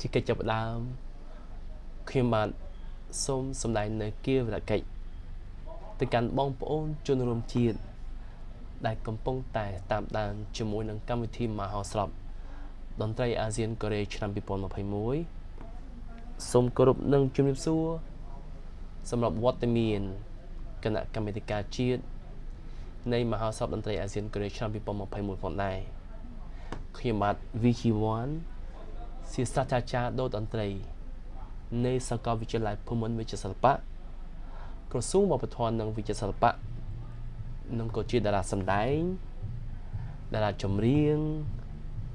ជាកិច្ចចាប់ផ្ដើមខ្ញុំបាទសូមសម្ដែងនៅគាវរកិច្ចទៅកាន់បងប្អូនជនរួមជាតិដែលកំពុងតែតាមដានជាមួយនឹងកម្មវិធីមហោស្រពតន្ត្រីអាស៊ានកូរ៉េឆ្នាំ2021សូមគោរពនិងជំរាបសួរសម្រាប់វត្តមានគណៈកម្មាធិការជាតិនៃមហោស្រពតន្ត្រីអាស៊ានកូរ៉េឆ្នាំ2021ផងដែរខ្ញុំបាទ VG1 ជាសាស្ត្រាចារ្យដូតន្ត្រី នៃសាកលវិទ្យាល័យភូមិន្ទវិទ្យាសិល្បៈក្រសួងវប្បធម៌និងវិទ្យាសិល្បៈនិងក៏ជាតារាសម្ដែងតារាចម្រៀង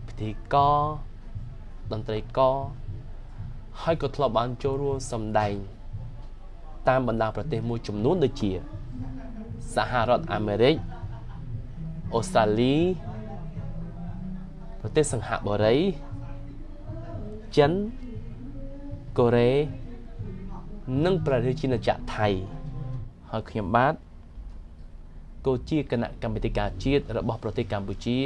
ពិធីករតន្ត្រីករហើយក៏ធ្លាប់បានចូលរួមសម្ដែង តាមបណ្ដាប្រទេសមួយចំនួនដូចជាសហរដ្ឋអាមេរិកអូស្ត្រាលីប្រទេសសង្ហបុរី ចិនកូរ៉េនិងប្រទេសជាណាចក្រថៃហើយខ្ញុំបាទក៏ជាគណៈកម្មាធិការជាតិរបស់ប្រទេសកម្ពុជា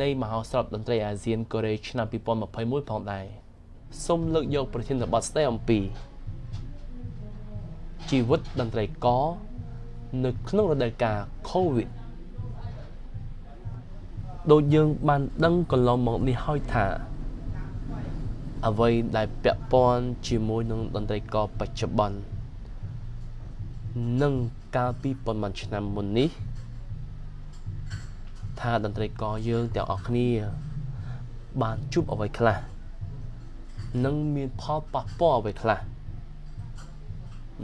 នៃមហោស្រពតន្ត្រីអាស៊ានកូរ៉េឆ្នាំ2021ផងដែរសូមលើកយកប្រធានបទស្ដីអំពីជីវិតតន្ត្រីករនៅក្នុងរដូវកាល COVID ដូចយើងបានដឹងកន្លងមកនេះហើយថា អ្វីដែលពាក់ព័ន្ធជាមួយនឹងតន្ត្រីករបច្ចុប្បន្ននិងកាលពីប៉ុន្មានឆ្នាំមុននេះ ថាតន្ត្រីករយើងទាំងអស់គ្នា បានជួបអ្វីខ្លះនិងមានផលប៉ះពាល់អ្វីខ្លះ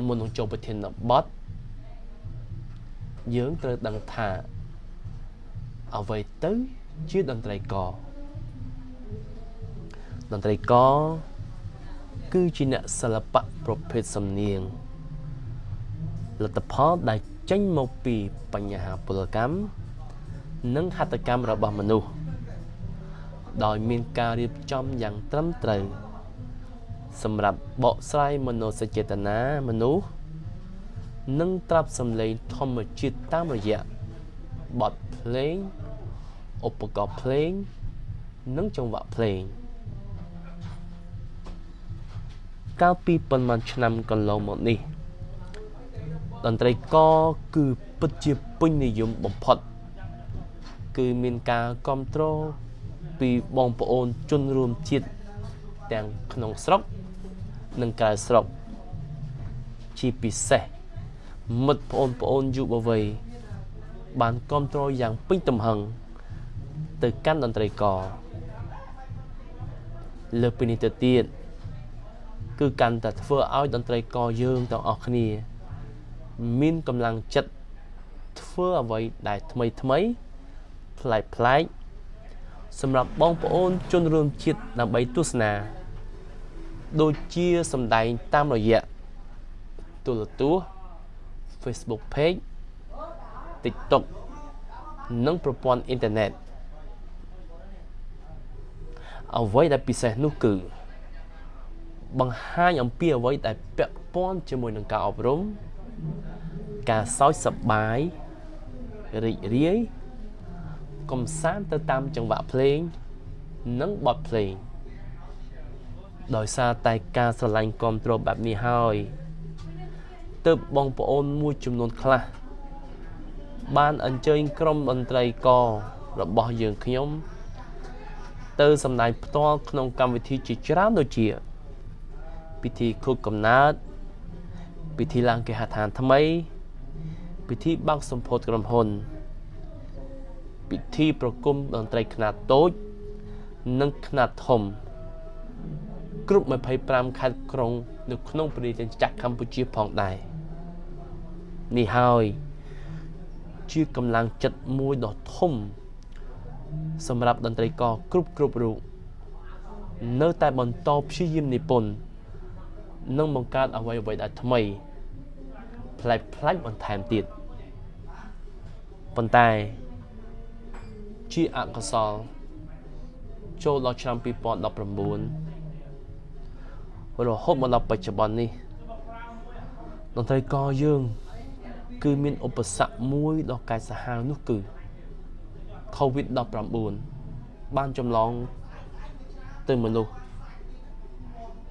មុននឹងចូលប្រធានបទយើងត្រូវដឹងថាអ្វីទៅជាតន្ត្រីករ តន្ត្រីករគឺជាអ្នកសិល្បៈប្រភេទសំនៀងលទ្ធផលដែលចេញមកពីបញ្ហាពលកម្មនិងហត្ថកម្មរបស់មនុស្សដោយមានការរៀបចំយ៉ាងត្រឹមត្រូវសម្រាប់បកស្រាយមនោសញ្ចេតនាមនុស្សនិងត្រាប់សម្លេងធម្មជាតិតាមរយៈបទភ្លេងឧបករណ៍ភ្លេង និងចង្វាក់ភ្លេង កាលពីប៉ុន្មានឆ្នាំកន្លងមកនេះតន្ត្រីករគឺពិតជាពេញនិយមបំផុត គឺមានការគ្រប់គ្រងពីបងប្អូនជនរួមជាតិទាំងក្នុងស្រុក និងក្រៅស្រុក ជាពិសេសមិត្តបងប្អូនយុវវ័យបានគ្រប់គ្រងយ៉ាងពេញទំហឹងទៅកាន់តន្ត្រីករលើពីនេះទៅទៀត គឺកាន់តែធ្វើឲ្យតន្ត្រីករយើងទាំងអស់គ្នា មានកម្លាំងចិត្តធ្វើអ្វីដែលថ្មីថ្មីប្លែកប្លែកសម្រាប់បងប្អូនជនរួមជាតិដើម្បីទស្សនា ដូចជាសម្ដែងតាមរយៈទូរទស្សន៍ Facebook Page TikTok និងប្រព័ន្ធអ៊ីនធឺណិតអ្វីដែលពិសេសនោះគឺ បង្ហាញអំពីអ្វីដែលពាក់ព័ន្ធជាមួយនឹងការអប់រំការសើចសប្បាយរីករាយកំសាន្តទៅតាមចង្វាក់ភ្លេង និងបទភ្លេងដោយសារតែការស្រឡាញ់គ្រប់គ្រងបែបនេះហើយទើបបងប្អូនមួយចំនួនខ្លះបានអញ្ជើញក្រុមតន្ត្រីកររបស់យើងខ្ញុំ ទៅសម្ដែងផ្ទាល់ក្នុងកម្មវិធីជាច្រើនដូចជា ពិធីខួបកំណើតពិធីឡើងគេហដ្ឋានថ្មី ពិធីបើកសម្ពោធក្រុមហ៊ុន ពិធីប្រគំតន្ត្រីខ្នាតតូច និងខ្នាតធំ គ្រប់25ខេត្តក្រុង នៅក្នុងប្រទេសចក្រកម្ពុជាផងដែរនេះហើយជាកម្លាំងចិត្តមួយដ៏ធំ សម្រាប់តន្ត្រីករគ្រប់គ្រប់រូបនៅតែបន្តព្យាយាមនិពន្ធ និងបង្កើតអ្វីអ្វីដែលថ្មីប្លែកប្លែកបន្ថែមទៀតប៉ុន្តែជាអកុសលចូលដល់ឆ្នាំ2019រហូតមកដល់បច្ចុប្បន្ននេះតន្ត្រីករយើង គឺមានឧបសគ្គមួយដ៏កាចសាហាវនោះគឺ COVID-19 បានចម្លងទៅទៅមនុស្ស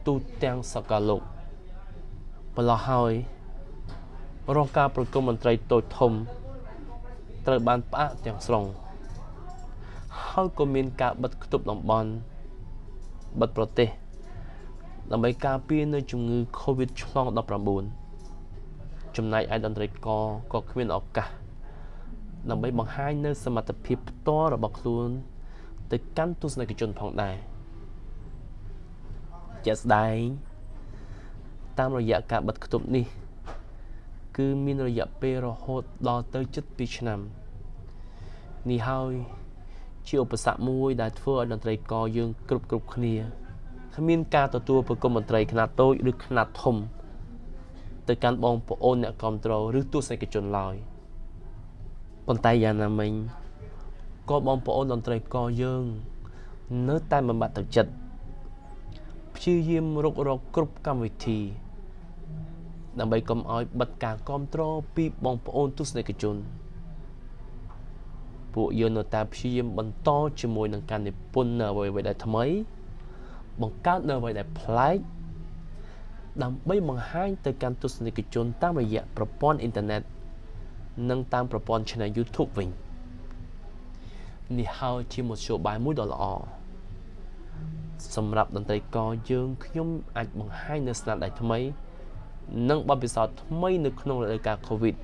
ទូទាំងសកលលោកម្ល៉េះហើយរងការប្រគំមន្ត្រីតូចធំ ត្រូវបានផ្អាកទាំងស្រុងហើយក៏មានការបិទគប់តំបន់បិទប្រទេសដើម្បីការពារនៅជំងឺ Covid ឆ្លង19ចំណែកឯតន្ត្រីករក៏គ្មានឱកាសដើម្បីបង្ហាញនៅសមត្ថភាពផ្ទាល់របស់ខ្លួន ទៅកាន់ទស្សនិកជនផងដែរ ជាក់ស្ដែងតាមរយៈការបិទគប់នេះ គឺមានរយៈពេលរហូតដល់ទៅជិត2ឆ្នាំនេះហើយជាឧបសគ្គមួយដែលធ្វើឲ្យតន្ត្រីករយើងគ្រប់គ្រប់គ្នាគ្មានការទទួលប្រគំមន្ត្រីខ្នាតតូចឬខ្នាតធំ ទៅកាន់បងប្អូនអ្នកគ្រប់គ្រងឬទស្សនិកជនឡើយប៉ុន្តែយ៉ាងណាមិញក៏បងប្អូនតន្ត្រីករយើង នៅតែមិនបាត់ទឹកចិត្ត ព្យាយាមរករកគ្រប់កម្មវិធី ដើម្បីកុំឲ្យបិទការគ្រប់គ្រងពីបងប្អូនទស្សនិកជន ពួកយើងនៅតែព្យាយាមបន្តជាមួយនឹងការនិពន្ធនៅអ្វីៗដែលថ្មី បង្កើតនៅអ្វីដែលប្លែកដើម្បីបង្ហាញទៅកាន់ទស្សនិកជន តាមរយៈប្រព័ន្ធអ៊ីនធឺណិតនិងតាមប្រព័ន្ធ Channel YouTube វិញនេះហើយជាមធ្យោបាយមួយដ៏ល្អ សម្រាប់តន្ត្រីករយើងខ្ញុំអាចបង្ហាញនៅស្នាដៃថ្មី និងបទពិសោធន៍ថ្មីនៅក្នុងរដូវកាល COVID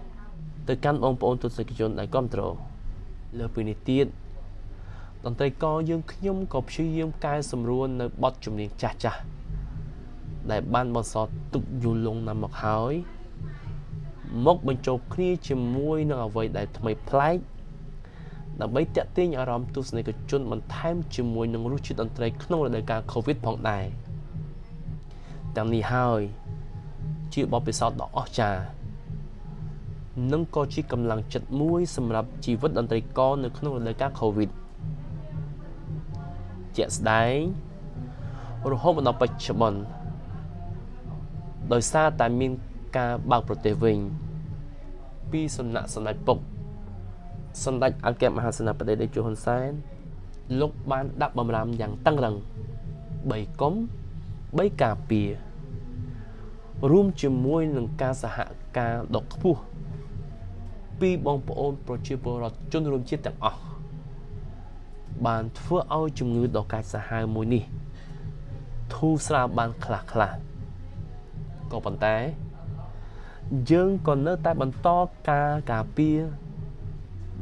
ទៅកាន់បងប្អូនទស្សនិកជនដែលគ្រប់គ្រងលើពីនេះទៀតតន្ត្រីករយើងខ្ញុំក៏ព្យាយាមកែសម្រួលនៅបទចម្រៀងចាស់ចាស់ដែលបានបន្សល់ទុកយូរលង់ណាស់មកហើយមកបញ្ចូលគ្នាជាមួយនឹងអ្វីដែលថ្មីប្លែក ដើម្បីតាក់ទាញអារម្មណ៍ទស្សនិកជនបន្ថែមជាមួយនឹងរសជាតិតន្ត្រីក្នុងរដូវកាល COVID ផងដែរទាំងនេះហើយជាបទពិសោធន៍ដ៏អស្ចារ្យនិងក៏ជាកម្លាំងចិត្តមួយសម្រាប់ជីវិតតន្ត្រីករនៅក្នុងរដូវកាល COVID ជាក់ស្ដែងរហូតមកដល់បច្ចុប្បន្នដោយសារតែមានការបើកប្រទេសវិញ ពីសំណាក់សម្ដេចពុក សម្ដេចអគ្គមហាសេនាបតីតេជោហ៊ុនសែនលោកបានដាក់បំរាមយ៉ាងតឹងរឹង3កុំ3ការពាររួមជាមួយនឹងការសហការដ៏ខ្ពស់ពីបងប្អូនប្រជាពលរដ្ឋជនរួមជាតិទាំងអស់បានធ្វើឲ្យជំងឺដ៏កាចសាហាវមួយនេះធូរស្រាលបានខ្លះខ្លះក៏ប៉ុន្តែយើងក៏នៅតែបន្តការការពារ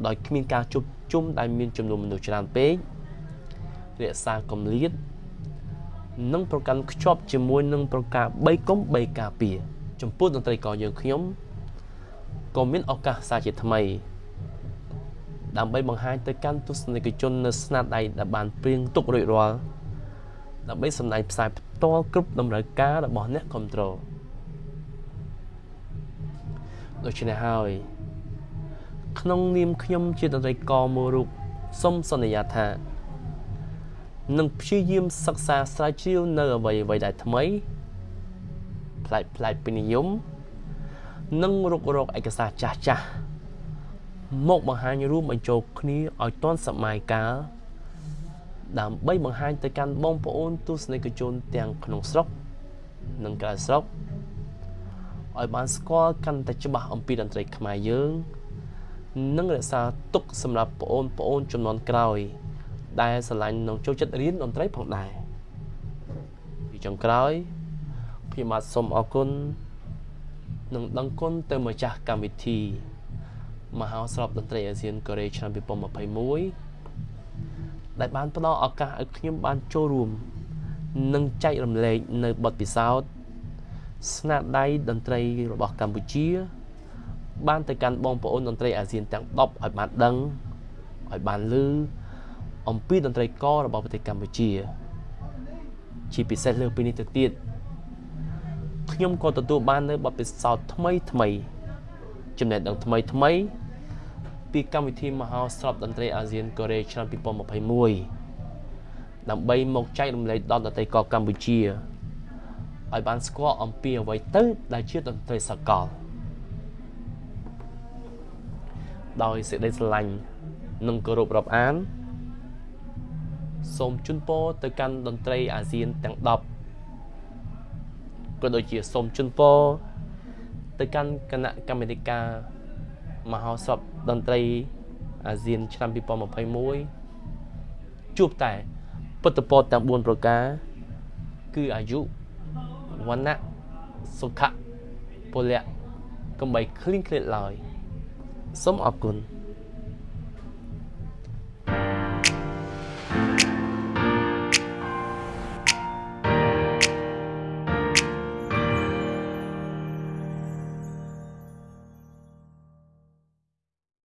ដោយគ្មានការជប់ជុំដែលមានចំនួនមនុស្សច្រើនពេករក្សាកម្លៀតនិងប្រកាន់ខ្ជាប់ជាមួយនឹងប្រការ3កុំ3ការពារចំពោះតន្ត្រីករយើងខ្ញុំក៏មានឱកាសសាជាថ្មី ដើម្បីបង្ហាញទៅកាន់ទស្សនិកជននៅស្នាដៃដែលបានព្រៀងទុករួចរាល់ដើម្បីសម្ដែងផ្សាយផ្ទាល់គ្រប់តម្រូវការរបស់អ្នកគ្រប់គ្រងដូច្នេះហើយ ក្នុងនាមខ្ញុំជាតន្ត្រីករមួយរូបសូមសន្យាថានឹងព្យាយាមសិក្សាស្រាវជ្រាវនៅអ្វីអ្វីដែលថ្មីប្លែកប្លែកពីនិយមនិងរុករកឯកសារចាស់ចាស់មកបង្ហាញរួមបញ្ចូលគ្នាឲ្យទាន់សម័យកាលដើម្បីបង្ហាញទៅកាន់បងប្អូនទស្សនិកជនទាំងក្នុងស្រុក និងក្រៅស្រុកឲ្យបានស្គាល់កាន់តែច្បាស់អំពីតន្ត្រីខ្មែរយើង និងរក្សាទុកសម្រាប់បងប្អូនចំនួនក្រោយ ដែលស្រឡាញ់នឹងចូលចិត្តរៀនតន្ត្រីផងដែរពីចុងក្រោយខ្ញុំបាទសូមអរគុណនិងដឹងគុណទៅម្ចាស់កម្មវិធីមហោស្រពតន្ត្រីអាស៊ានកូរ៉េឆ្នាំ2021ដែលបានផ្ដល់ឱកាសឲ្យខ្ញុំបានចូលរួម និងចែករំលែកនៅបទពិសោធន៍ស្នាដៃតន្ត្រីរបស់កម្ពុជា បានទៅកាន់បងប្អូនតន្ត្រីអាស៊ានទាំង10ឲ្យបានដឹងឲ្យបានឮអំពីតន្ត្រីកររបស់ប្រទេសកម្ពុជា ជាពិសេសលើពីនេះទៅទៀតខ្ញុំក៏ទទួលបាននៅបទពិសោធន៍ថ្មីថ្មីចំណេះដឹងថ្មីថ្មី ពីកម្មវិធីមហោស្រពតន្ត្រីអាស៊ានកូរ៉េឆ្នាំ2021ដើម្បីមកចែករំលែកដល់តន្ត្រីករកម្ពុជាឲ្យបានស្គាល់អំពីអ្វីទៅដែលជាតន្ត្រីសកល ដោយសេចក្តីស្រឡាញ់និងគោរពរាប់អានសូមជូនពរទៅកាន់តន្ត្រីអាស៊ានទាំង10ក៏ដូចជាសូមជូនពរទៅកាន់គណៈកម្មាធិការមហោស្រពតន្ត្រីអាស៊ានឆ្នាំ2021ជួបតែពុទ្ធពរទាំង4ប្រការ គឺអាយុវណ្ណៈសុខៈពលៈកំបីឃ្លៀងឃ្លាតឡើយ សូមអរគុណ